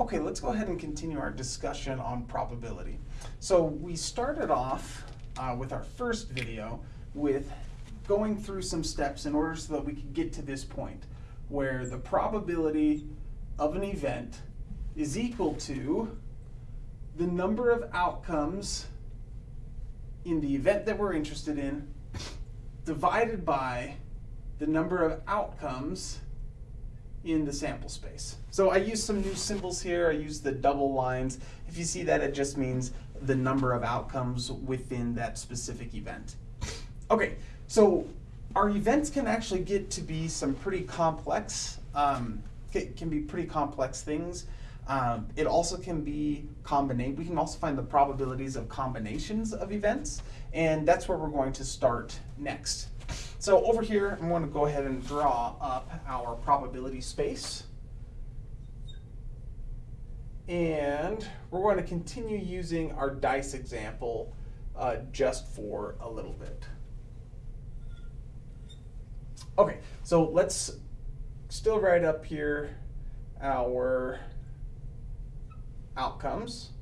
Okay, let's go ahead and continue our discussion on probability. So we started off uh, with our first video with going through some steps in order so that we could get to this point where the probability of an event is equal to the number of outcomes in the event that we're interested in divided by the number of outcomes in the sample space. So I use some new symbols here. I use the double lines. If you see that, it just means the number of outcomes within that specific event. Okay, so our events can actually get to be some pretty complex, um, can be pretty complex things. Um, it also can be combinate. We can also find the probabilities of combinations of events, and that's where we're going to start next. So over here, I'm going to go ahead and draw up our probability space. And we're going to continue using our dice example uh, just for a little bit. Okay, so let's still write up here our outcomes.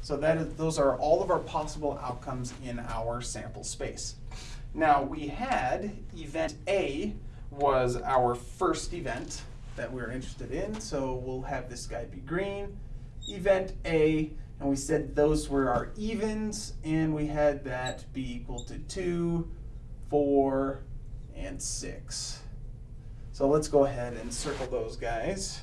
So that is, those are all of our possible outcomes in our sample space. Now we had event A was our first event that we are interested in, so we'll have this guy be green. Event A, and we said those were our evens, and we had that be equal to 2, 4, and 6. So let's go ahead and circle those guys.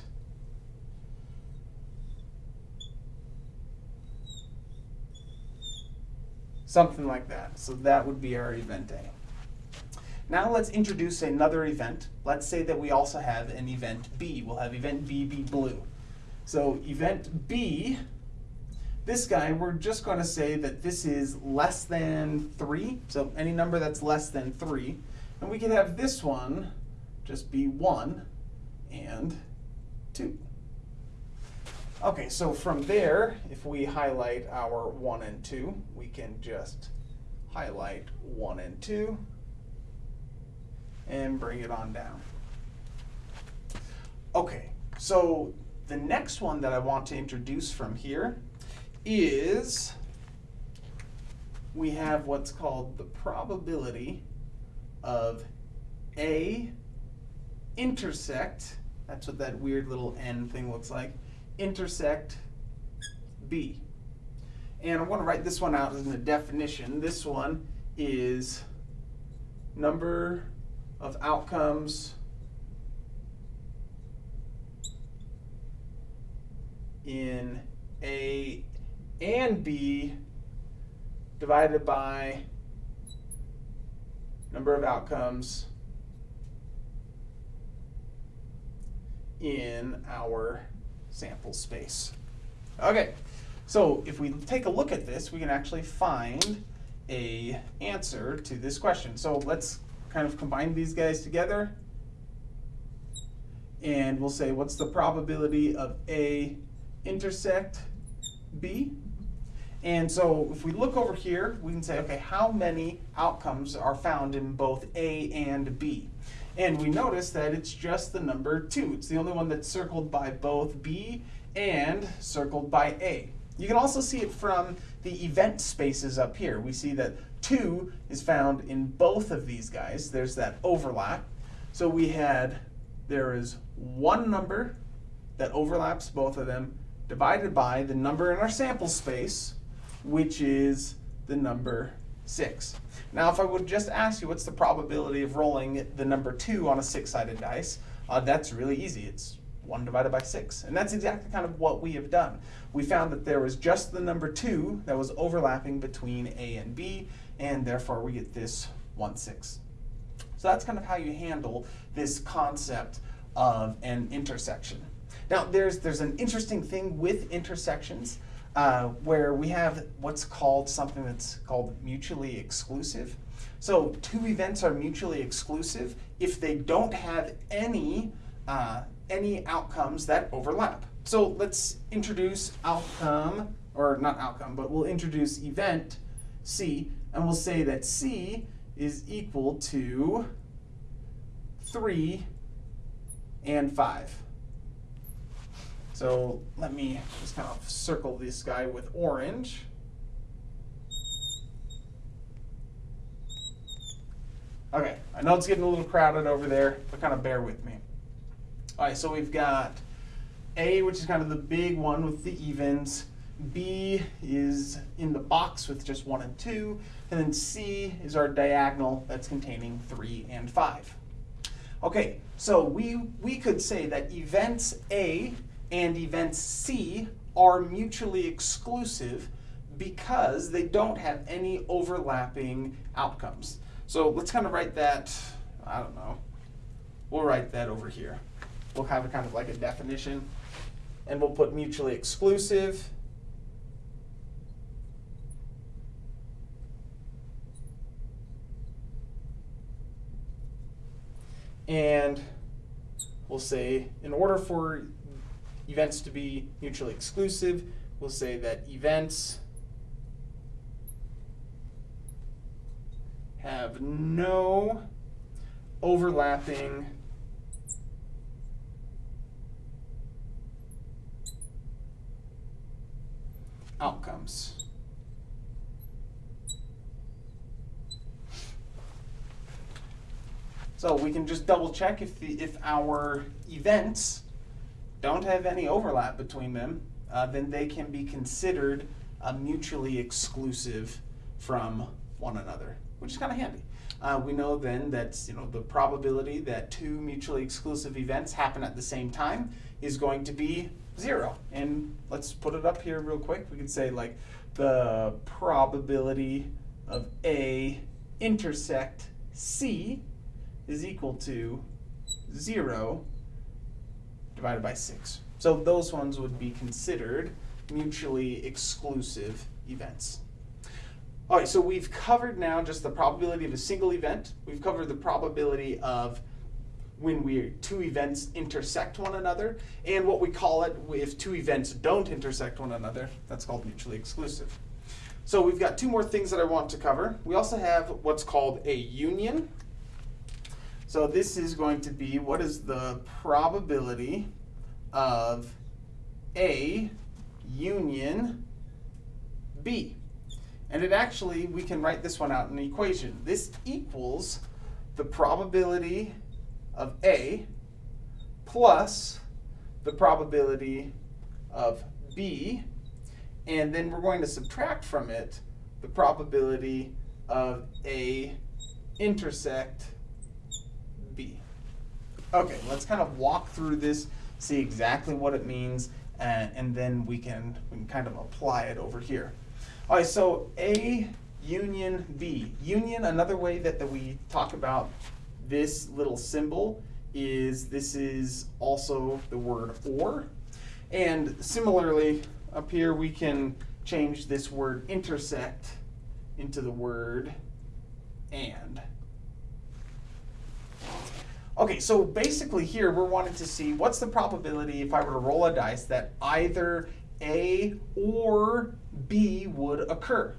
Something like that. So that would be our event A. Now let's introduce another event. Let's say that we also have an event B. We'll have event B be blue. So event B, this guy, we're just going to say that this is less than 3. So any number that's less than 3. And we can have this one just be 1 and 2. Okay, so from there, if we highlight our 1 and 2, we can just highlight 1 and 2 and bring it on down. Okay, so the next one that I want to introduce from here is we have what's called the probability of A intersect, that's what that weird little N thing looks like, intersect B. And I'm going to write this one out as a definition. This one is number of outcomes in A and B divided by number of outcomes in our sample space. Okay, so if we take a look at this, we can actually find a answer to this question. So let's kind of combine these guys together. And we'll say, what's the probability of A intersect B? And so if we look over here, we can say, okay, how many outcomes are found in both A and B? And we notice that it's just the number 2. It's the only one that's circled by both B and circled by A. You can also see it from the event spaces up here. We see that 2 is found in both of these guys. There's that overlap. So we had, there is one number that overlaps both of them divided by the number in our sample space, which is the number 6. Now, if I would just ask you what's the probability of rolling the number 2 on a six-sided dice, uh, that's really easy. It's 1 divided by 6. And that's exactly kind of what we have done. We found that there was just the number 2 that was overlapping between A and B, and therefore we get this 1 6. So that's kind of how you handle this concept of an intersection. Now, there's, there's an interesting thing with intersections uh, where we have what's called something that's called mutually exclusive. So two events are mutually exclusive if they don't have any, uh, any outcomes that overlap. So let's introduce outcome, or not outcome, but we'll introduce event C, and we'll say that C is equal to 3 and 5. So let me just kind of circle this guy with orange. Okay, I know it's getting a little crowded over there, but kind of bear with me. All right, so we've got A, which is kind of the big one with the evens. B is in the box with just one and two. And then C is our diagonal that's containing three and five. Okay, so we, we could say that events A and events C are mutually exclusive because they don't have any overlapping outcomes. So let's kind of write that, I don't know, we'll write that over here. We'll have a kind of like a definition and we'll put mutually exclusive. And we'll say in order for events to be mutually exclusive, we'll say that events have no overlapping outcomes. So we can just double check if, the, if our events don't have any overlap between them, uh, then they can be considered uh, mutually exclusive from one another which is kind of handy. Uh, we know then that you know the probability that two mutually exclusive events happen at the same time is going to be zero. And let's put it up here real quick. We can say like the probability of A intersect C is equal to zero divided by six. So those ones would be considered mutually exclusive events. All right, so we've covered now just the probability of a single event. We've covered the probability of when we two events intersect one another, and what we call it if two events don't intersect one another, that's called mutually exclusive. So we've got two more things that I want to cover. We also have what's called a union. So this is going to be what is the probability of A union B. And it actually, we can write this one out in an equation. This equals the probability of A plus the probability of B. And then we're going to subtract from it the probability of A intersect B. Okay, let's kind of walk through this, see exactly what it means, and, and then we can, we can kind of apply it over here. All right, so A union B. Union, another way that, that we talk about this little symbol is this is also the word or. And similarly, up here we can change this word intersect into the word and. Okay, so basically here we're wanting to see what's the probability if I were to roll a dice that either A or B would occur.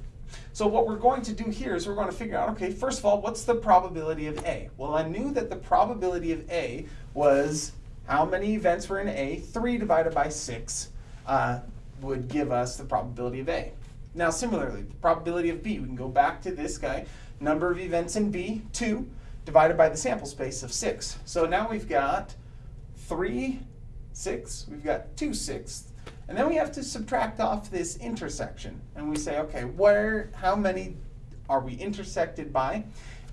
So what we're going to do here is we're going to figure out, okay, first of all, what's the probability of A? Well, I knew that the probability of A was how many events were in A, 3 divided by 6 uh, would give us the probability of A. Now similarly, the probability of B, we can go back to this guy, number of events in B, 2, divided by the sample space of 6. So now we've got 3, 6, we've got 2 sixths, and then we have to subtract off this intersection. And we say, okay, where, how many are we intersected by?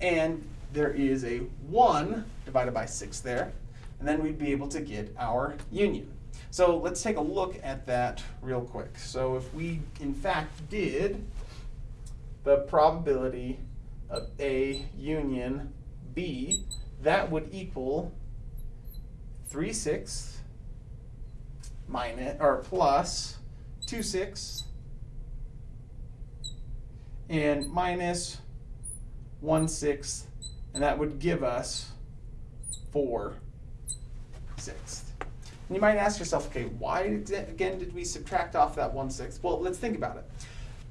And there is a 1 divided by 6 there. And then we'd be able to get our union. So let's take a look at that real quick. So if we, in fact, did the probability of A union B, that would equal 3 sixths minus or plus 2 sixths and minus 1 sixth, and that would give us 4 sixths. And you might ask yourself, okay, why again did we subtract off that 1 sixth? Well, let's think about it.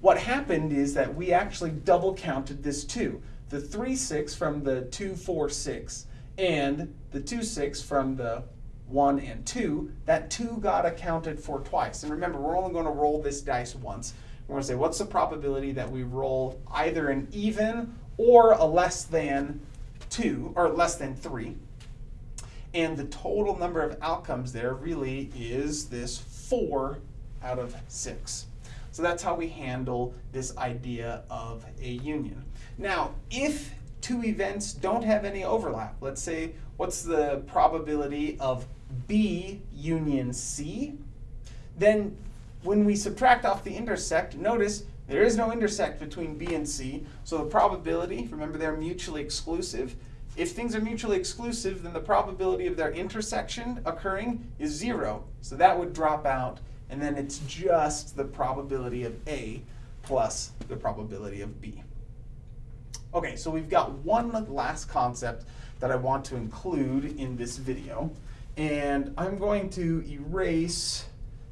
What happened is that we actually double counted this 2. The 3 6 from the 2 4 6 and the 2 6 from the 1 and 2, that 2 got accounted for twice. And remember, we're only going to roll this dice once. We're going to say, what's the probability that we roll either an even or a less than 2, or less than 3? And the total number of outcomes there really is this 4 out of 6. So that's how we handle this idea of a union. Now, if two events don't have any overlap, let's say, what's the probability of B union C? Then when we subtract off the intersect, notice there is no intersect between B and C, so the probability, remember they're mutually exclusive, if things are mutually exclusive, then the probability of their intersection occurring is zero. So that would drop out, and then it's just the probability of A plus the probability of B. Okay, so we've got one last concept that I want to include in this video, and I'm going to erase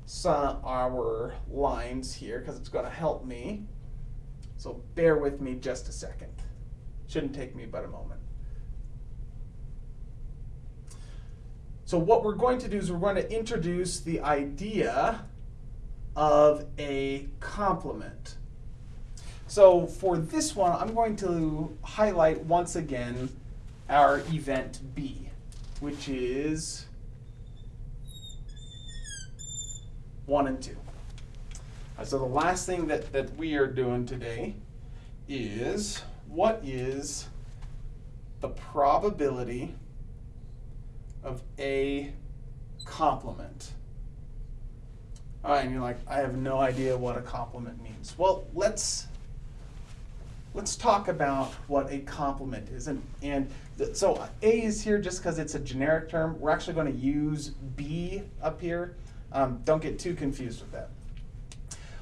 some our lines here because it's going to help me. So bear with me just a second. Shouldn't take me but a moment. So what we're going to do is we're going to introduce the idea of a complement. So for this one, I'm going to highlight once again our event B, which is 1 and 2. Uh, so the last thing that, that we are doing today is what is the probability of a complement. All right, and you're like, I have no idea what a complement means. Well, let's let's talk about what a complement is. And, and so A is here just because it's a generic term. We're actually going to use B up here. Um, don't get too confused with that.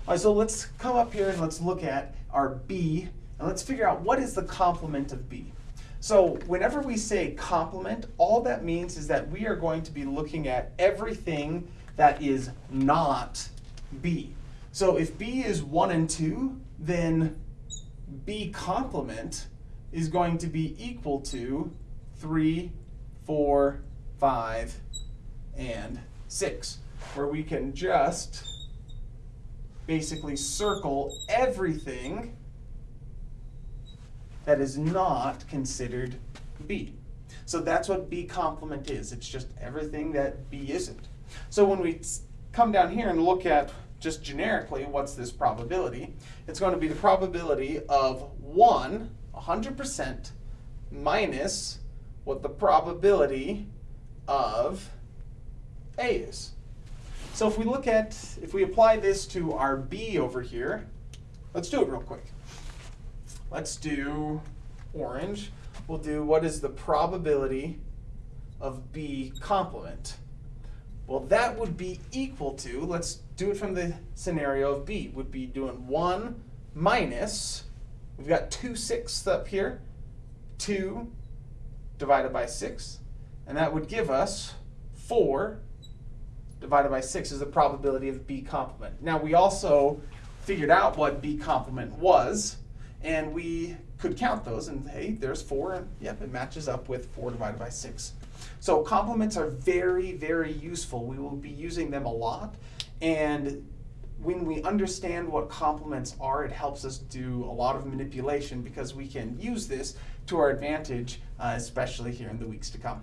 All right, so let's come up here and let's look at our B, and let's figure out what is the complement of B. So whenever we say complement, all that means is that we are going to be looking at everything that is not B. So if B is 1 and 2, then B complement is going to be equal to 3, 4, 5, and 6, where we can just basically circle everything that is not considered B. So that's what B complement is. It's just everything that B isn't. So when we come down here and look at just generically what's this probability, it's going to be the probability of 1, 100%, minus what the probability of A is. So if we look at, if we apply this to our B over here, let's do it real quick. Let's do orange. We'll do what is the probability of B complement. Well, that would be equal to, let's do it from the scenario of B, would be doing 1 minus, we've got 2 sixths up here, 2 divided by 6, and that would give us 4 divided by 6 is the probability of B complement. Now, we also figured out what B complement was, and we could count those and hey, there's four, and yep, it matches up with four divided by six. So complements are very, very useful. We will be using them a lot. And when we understand what complements are, it helps us do a lot of manipulation because we can use this to our advantage, uh, especially here in the weeks to come.